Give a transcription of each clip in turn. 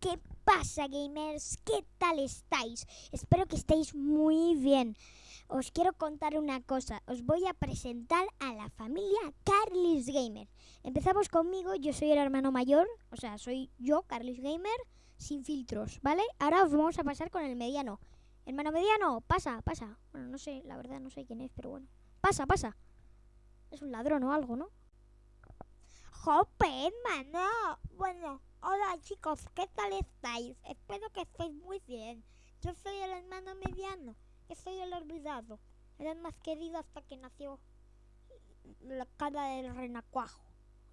¿Qué pasa, gamers? ¿Qué tal estáis? Espero que estéis muy bien. Os quiero contar una cosa. Os voy a presentar a la familia Carlis Gamer. Empezamos conmigo. Yo soy el hermano mayor. O sea, soy yo, Carlis Gamer, sin filtros, ¿vale? Ahora os vamos a pasar con el mediano. Hermano mediano, pasa, pasa. Bueno, no sé, la verdad no sé quién es, pero bueno. Pasa, pasa. Es un ladrón o algo, ¿no? ¡Jope, hermano! Bueno, hola chicos, ¿qué tal estáis? Espero que estéis muy bien. Yo soy el hermano mediano, que soy el olvidado. El más querido hasta que nació la cara del renacuajo.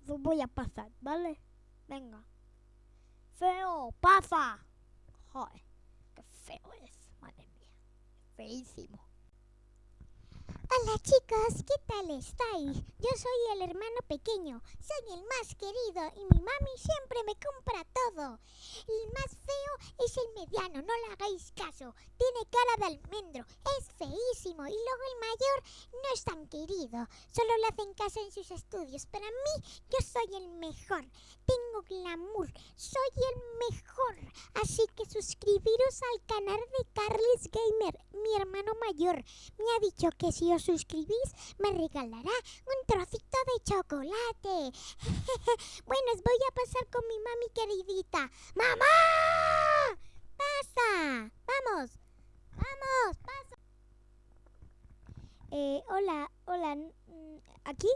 Lo voy a pasar, ¿vale? Venga. ¡Feo, pasa! Joder, qué feo es, madre mía. Feísimo. Hola chicos, ¿qué tal estáis? Yo soy el hermano pequeño, soy el más querido y mi mami siempre me compra todo. El más feo es el mediano, no le hagáis caso, tiene cara de almendro, es feísimo y luego el mayor no es tan querido, solo le hacen caso en sus estudios, pero a mí yo soy el mejor, tengo glamour, soy el mejor, así que suscribiros al canal de Carles Gamer, mi hermano mayor, me ha dicho que si os suscribís me regalará un trocito de chocolate. bueno, os voy a pasar con mi mami queridita. ¡Mamá! ¡Pasa! ¡Vamos! ¡Vamos! ¡Pasa! Eh, hola, hola. ¿Aquí?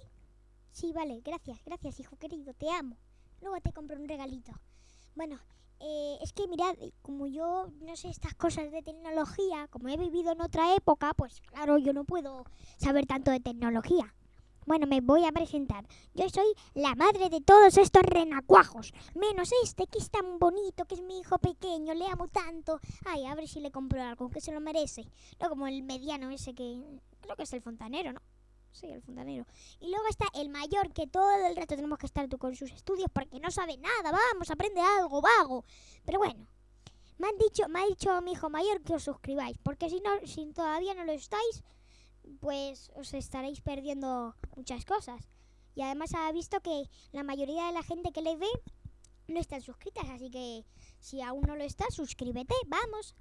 Sí, vale, gracias, gracias, hijo querido, te amo. Luego te compro un regalito. Bueno, eh, es que mirad, como yo no sé estas cosas de tecnología, como he vivido en otra época, pues claro, yo no puedo saber tanto de tecnología. Bueno, me voy a presentar. Yo soy la madre de todos estos renacuajos. Menos este que es tan bonito, que es mi hijo pequeño, le amo tanto. Ay, a ver si le compro algo, que se lo merece. No como el mediano ese que... Creo que es el fontanero, ¿no? Sí, el fontanero. Y luego está el mayor, que todo el rato tenemos que estar tú con sus estudios porque no sabe nada. Vamos, aprende algo, vago. Pero bueno, me han dicho, me ha dicho mi hijo mayor que os suscribáis, porque si no, si todavía no lo estáis, pues os estaréis perdiendo muchas cosas. Y además ha visto que la mayoría de la gente que le ve no están suscritas, así que si aún no lo estás, suscríbete, vamos.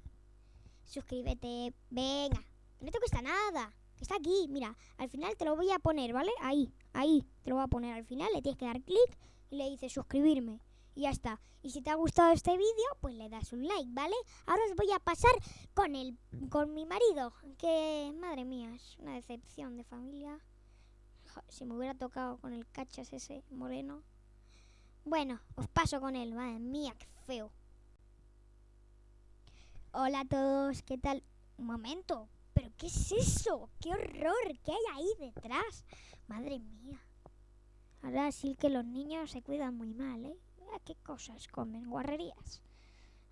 Suscríbete, venga, no te cuesta nada. Está aquí, mira, al final te lo voy a poner, ¿vale? Ahí, ahí, te lo voy a poner al final, le tienes que dar clic y le dices suscribirme. Y ya está. Y si te ha gustado este vídeo, pues le das un like, ¿vale? Ahora os voy a pasar con el con mi marido, que madre mía, es una decepción de familia. Si me hubiera tocado con el cachas ese moreno. Bueno, os paso con él, madre mía, qué feo. Hola a todos, ¿qué tal? Un momento, ¿Pero qué es eso? ¡Qué horror! ¿Qué hay ahí detrás? Madre mía. Ahora sí que los niños se cuidan muy mal, ¿eh? ¿Qué cosas comen? Guarrerías.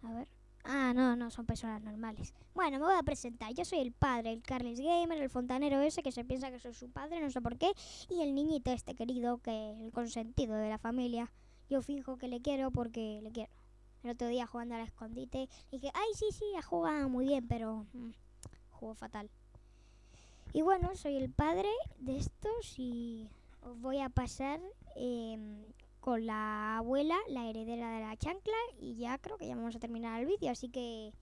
A ver. Ah, no, no, son personas normales. Bueno, me voy a presentar. Yo soy el padre, el Carles Gamer, el fontanero ese que se piensa que soy su padre, no sé por qué. Y el niñito este querido, que es el consentido de la familia. Yo fijo que le quiero porque le quiero. El otro día jugando al escondite, dije, ay, sí, sí, ha jugado muy bien, pero... Mm, juego fatal. Y bueno, soy el padre de estos y os voy a pasar em, con la abuela, la heredera de la chancla, y ya creo que ya vamos a terminar el vídeo, así que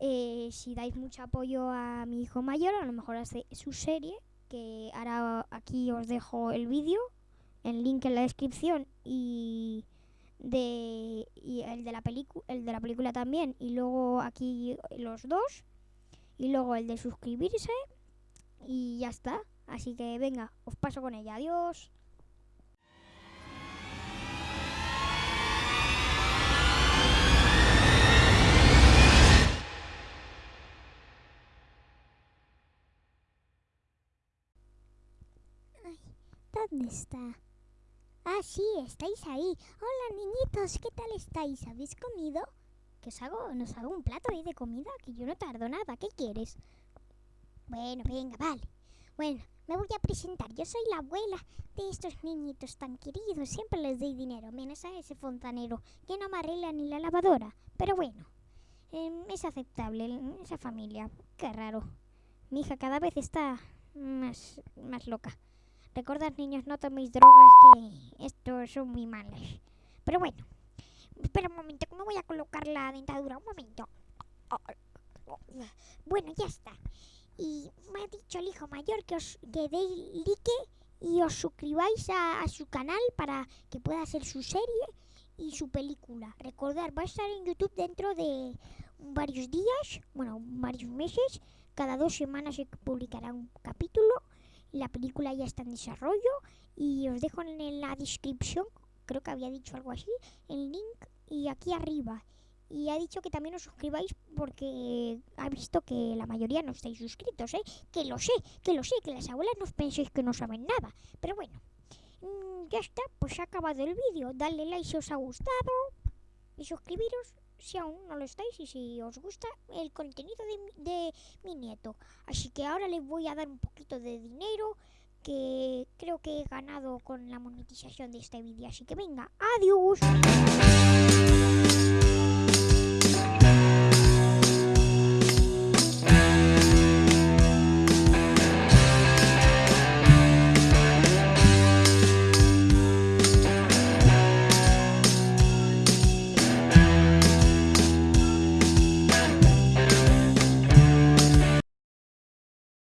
eh, si dais mucho apoyo a mi hijo mayor, a lo mejor hace su serie, que ahora aquí os dejo el vídeo, el link en la descripción y de y el de la película el de la película también y luego aquí los dos y luego el de suscribirse y ya está. Así que venga, os paso con ella. Adiós. ¿Dónde está? Ah, sí, estáis ahí. Hola, niñitos, ¿qué tal estáis? ¿Habéis comido? Que os hago, nos hago un plato ahí de comida, que yo no tardo nada. ¿Qué quieres? Bueno, venga, vale. Bueno, me voy a presentar. Yo soy la abuela de estos niñitos tan queridos. Siempre les doy dinero, menos a ese fontanero que no me arregla ni la lavadora. Pero bueno, em, es aceptable esa familia. Qué raro. Mi hija cada vez está más, más loca. Recordad, niños, no toméis drogas que estos son muy malos. Pero bueno, Espera un momento, me voy a colocar la dentadura. Un momento. Bueno, ya está. Y me ha dicho el hijo mayor que os que deis like y os suscribáis a, a su canal para que pueda hacer su serie y su película. Recordar, va a estar en YouTube dentro de varios días, bueno, varios meses. Cada dos semanas se publicará un capítulo. La película ya está en desarrollo y os dejo en la descripción, creo que había dicho algo así, el link y aquí arriba. Y ha dicho que también os suscribáis porque ha visto que la mayoría no estáis suscritos, ¿eh? Que lo sé, que lo sé, que las abuelas no penséis que no saben nada. Pero bueno, mm, ya está, pues ha acabado el vídeo. Dale like si os ha gustado y suscribiros si aún no lo estáis y si os gusta el contenido de, mi- de mi nieto. Así que ahora les voy a dar un poquito de dinero que creo que he ganado con la monetización de este vídeo. Así que venga, adiós.